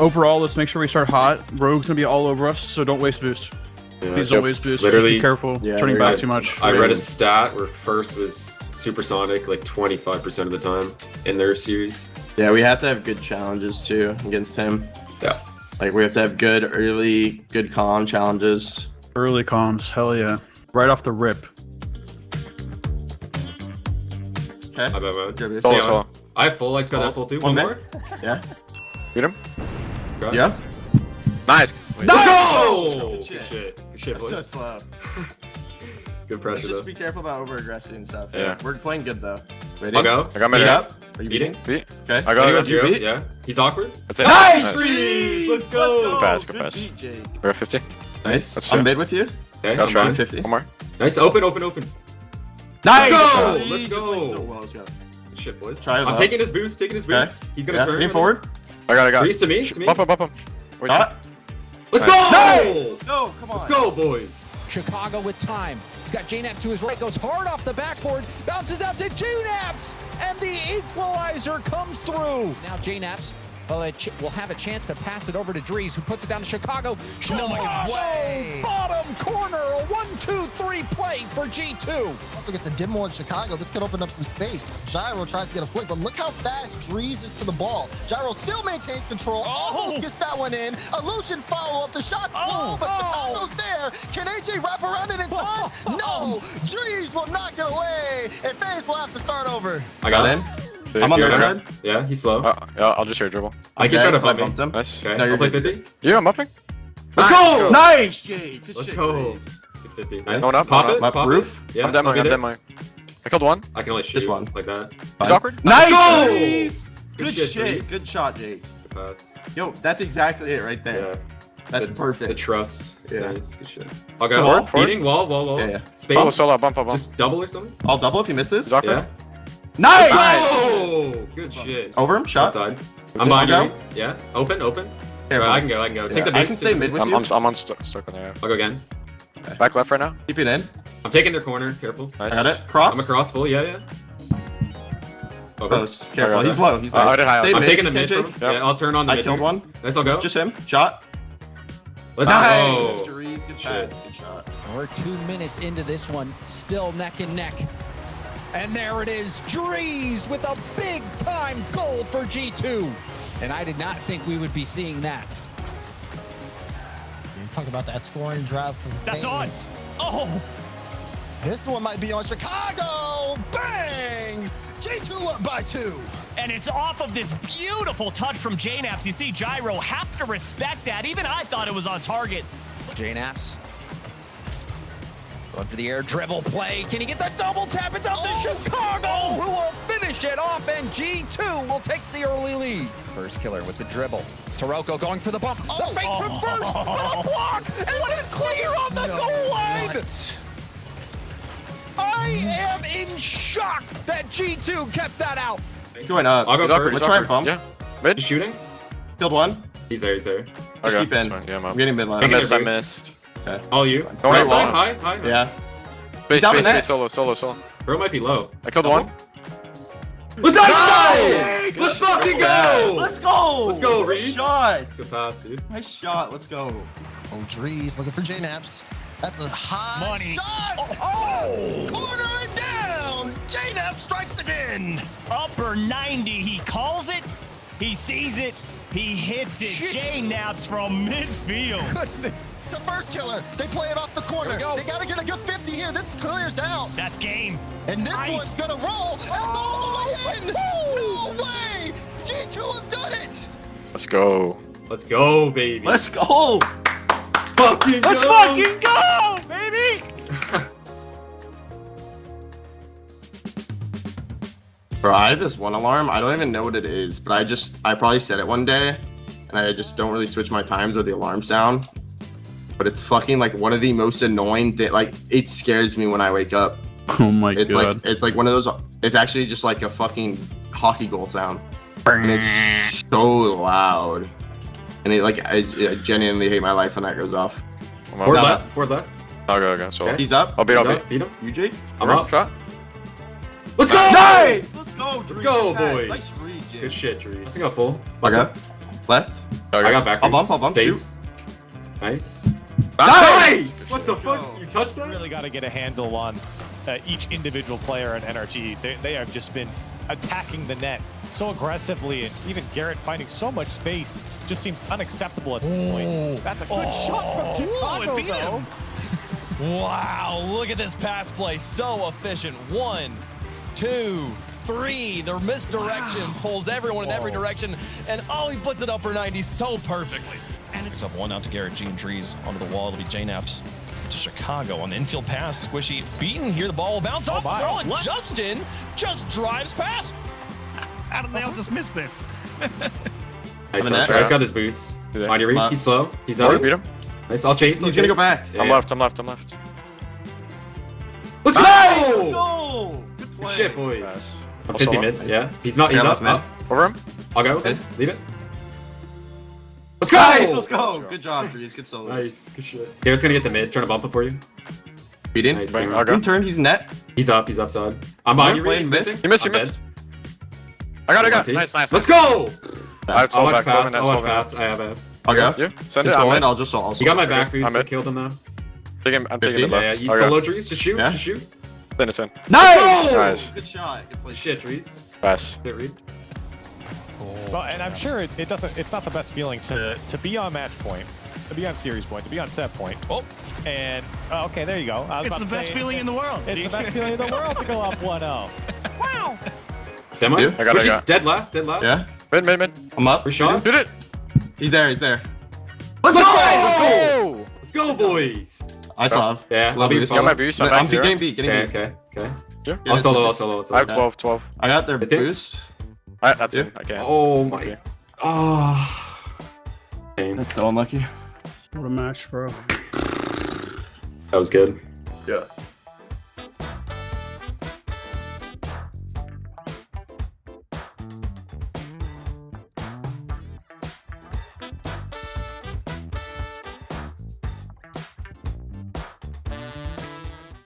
Overall, let's make sure we start hot. Rogue's gonna be all over us, so don't waste boost. Yeah, Please yep. don't waste boost. Literally, Just be careful. Yeah, turning back I- too much. I read a stat where first was supersonic like 25% of the time in their series. Yeah, we have to have good challenges too against him. Yeah. Like we have to have good early, good con challenges. Early comms, hell yeah. Right off the rip. Okay. I bet, man. Good. Yeah, Solo, solo. I have full. Like, got that oh. full too. Oh, One One, more. more. Yeah. Beat him. Okay. Yeah. Nice. Let's go! Oh! Good Good shit. shit. Good shit, That's so slow. Good pressure Just though. be careful about over aggressing and stuff. Yeah. We're playing good though. Ready? I'll go. I got Beat mid. up. Are you Beating? beating? Beat. Okay. I I got got it. zero. beat? Yeah. He's awkward. That's it. Nice! Nice. Trees! Let's Let's go! go. Good pass, good Good pass. beat, Jake. We're at 50. Nice. Let's I'm do mid with you. Okay, Got I'm shot. 50. One more. Nice. Open, open, open. Nice. go! Let's you're go! playing so well. Let's go. Good shit, boys. Try it I'm low. taking his boost. Taking his Okay. boost. He's gonna Yeah. turn. Lean right forward. I got I got it. Trees to me. Sh- To me. Bump him, bump him. Wait, Shot. Let's Nice. go! Nice. Go. Come on. Let's go, boys. Chicago with time. He's got JNAP to his right, goes hard off the backboard, bounces out to JKnaps, and the equalizer comes through. Now JKnaps will, a ch- will have a chance to pass it over to Dreaz, who puts it down to Chicago. Chicago, oh way. bottom corner, a one, two, three play for G2. Also gets a demo in Chicago. This could open up some space. Gyro tries to get a flick, but look how fast Dreaz is to the ball. Gyro still maintains control. Oh. Almost gets that one in. Allushin follow up. The shot's oh, low, but Chicago's there. Can AJ wrap around it in time? No. Dreaz will not get away. And FaZe will have to start over. I got in. Him. I'm on the you're other okay. side. Yeah, he's slow. Uh, yeah, I'll just hear dribble. I can Okay, try to I fight bumped him. Nice. Okay, No, you're I'll play 50. Yeah, I'm upping. Let's Nice. go! Nice, Jake. Good Let's shit, go. Dreaz. Good 50. Nice. Going up, Pop going it. up. Pop Roof? it. Yeah, I'm demoing, I'll I'm demoing. I killed one. I can only shoot Just one. like that. He's Fine. awkward. Nice. go! Good Good shit, shit. Good shot, Jake. Good pass. Yo, that's exactly it right there. Yeah. That's The- perfect. The trust. Yeah. Nice. Good shit. I'll go. on, forward. Beating wall, wall, wall. Yeah, yeah. Space. Solo, solo, bump, bump, bump. Just double or something. I'll double if he misses. He's awkward. Yeah. Nice. Oh, good shit. Over him. Shot. Outside. it. I'm behind you. Yeah. Open, open. Careful. Alright, I can go. I can go. Take Yeah, the I can stay the mid with I'm, you. I'm, I'm on st stuck on there. I'll go again. Back left right now. Keep it in. I'm taking their corner. Careful. Nice. I got it. Cross. I'm across full. Yeah, yeah. Over. Close. Careful. He's low. He's Uh, low. I did high Stay up. I'm taking the mid Yep. Yeah, I'll turn on the I mid. killed one. Nice, I'll go. Just him. Shot. Let's Nice. go. Good Shit. Good shot. We're two minutes into this one, still neck and neck. And there it is, Dreaz with a big time goal for G2. And I did not think we would be seeing that. You talk about that scoring drive from That's on. Oh, This one might be on Chicago. Bang! G2 up by two. and it's off of this beautiful touch from JKnaps. You see Gyro have to respect that. Even I thought it was on target. JKnaps. Going for the air dribble play. Can he get the double tap? It's out to Chicago, who will finish it off, and G2 will take the early lead. Firstkiller with the dribble. Taroko going for the bump. The Oh. fake from first, but a block, and it's clear on the No, goal line. what? I am in shock that G2 kept that out. Going up. I'll go He's awkward. first. He's Let's try and awkward. bump. Yeah. Mid. He's shooting. Killed one. He's there. He's there. Just Okay. keep in. fine. Yeah, I'm up. I'm getting mid I line. Taking missed. I missed. Okay. All you. Don't Right worry side. about High, high. high. Yeah. Space, down in space, space, solo, solo, solo. Bro might be low. I killed one. Let's go! Nice! Let's fucking go! Let's go. Let's go, Nice Reed. shot. Good pass, dude. Nice shot. Let's go. Oh, Dreaz looking for JKnaps. That's a high Money. shot. Oh, oh! corner and down. J-Nap strikes again. Upper 90. He calls it. He sees it. He hits it. Jeez. JKnaps from midfield. Goodness. It's a Firstkiller. They play it off the corner. Go. They got to get a good 50 here. This clears out. That's game. And this Nice. one's going to roll. And all the way in. Oh! No way. G2 have done it. Let's go. Let's go, baby. Let's go. fucking Let's go. fucking Go, Bro, I have this one alarm. I don't even know what it is, but I just I probably said it one day, and I just don't really switch my times or the alarm sound. But it's fucking like one of the most annoying thing. Like it scares me when I wake up. Oh my It's god. like it's like one of those. It's actually just like a fucking hockey goal sound, and it's so loud. And it like I, I genuinely hate my life when that goes off. I'm Forward up. Now- left. Forward left. I'll go, I'll go. Solo. Okay. He's up. I'll beat, I'll beat. up. Beat him. You Jake. I'm Right, up. Shot. Let's go. Nice. Let's go. Drew. go, Good pass. boys. Nice read, Jake. Good shit, Dreaz. I think I'm full. Okay. Left. Okay. I got back. I'll bump, I'll bump, Space. Nice. Nice! What the Let's fuck? go. You touched that? Really got to get a handle on uh, each individual player in NRG. They, they have just been attacking the net so aggressively, and even Garrett finding so much space just seems unacceptable at this point. That's a good shot from Chicago, it though. Wow, look at this pass play. So efficient. One, two, three. The misdirection pulls everyone in every direction. And oh, he puts it up for 90 so perfectly. And it's up one out to GarrettG Trees onto the wall. It'll be JKnaps to Chicago on the infield pass. Squishy beaten here. The ball will bounce oh off the my. ball. And What? Justin just drives past. How did they all just miss this? Nice. I'm in I'll that. try. He's got his boost. Yeah. On your read. He's slow. He's Oh, out. we beat him. Nice. I'll chase. He's I'll gonna go back. Yeah, I'm left. I'm left. I'm left. Let's go! Let's go! Good play. Good shit, boys. Nice. I'm Also 50 up. mid. Yeah. He's not. He's Yeah, up. left up. Over him. I'll go. Mid. Leave it. Let's go! Nice, let's go. Good job, Trees. Good solos. Nice. Good shit. Garrett's gonna get the mid. Trying to bump it for you. Beating. Nice. Bang, bang. I'll go. Turn. He's net. He's up. He's upside. I'm behind you. Playing He's missing. You missed. You missed. I got. it, I got. it. Nice. Nice. Let's go! I have I'll 12 watch back. pass. I'll watch pass. I have a. I'll go. You send it. Control I'm it. in. I'll just also. You got my back boost. I'm I mid. killed him now. Taking, I'm taking 50? the Yeah, yeah. left. You Okay. solo trees. Just shoot. Yeah. Just shoot. Then it's in. Nice. Nice. Good shot. Good play. Shit, trees. Pass. Hit Reed. Well, and I'm sure it, it doesn't. It's not the best feeling to to be on match point, to be on series point, to be on set point. Oh, and oh, okay, there you go. I was It's the best say, feeling in the world. It's the best feeling in the world to go up 1-0. Wow. Demo. You? I got it, I Squishy's it. dead last. Dead last. Yeah. Mid. Mid. Mid. I'm up. Free shot. Did it. He's there. He's there. Let's go! Oh. Let's go, boys. I saw. Yeah. Love I'll be you. Got my boost. I'm I'm back zero. getting beat. Getting Okay. beat. Okay. Okay. Yeah. I'll solo. I'll solo. I'll I have 12. 12. I got their boost. Alright, that's Yeah. it. I can't. Oh my. Okay. Oh. Pain. That's so unlucky. What a match, bro. That was good. Yeah.